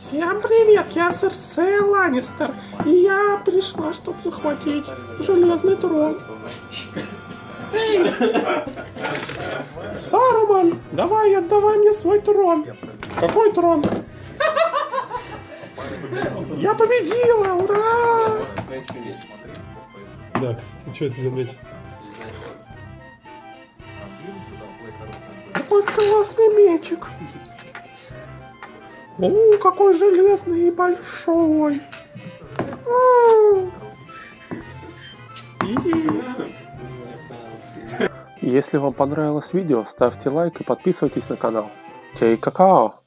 Всем привет, я Серсея Ланнистер, и я пришла, чтобы захватить железный трон. Эй! Саруман, давай, отдавай мне свой трон. Какой трон? Я победила, ура! Да, кстати, что это за мяч? Какой классный мечик. О, какой железный и большой. Если вам понравилось видео, ставьте лайк и подписывайтесь на канал. Чай какао!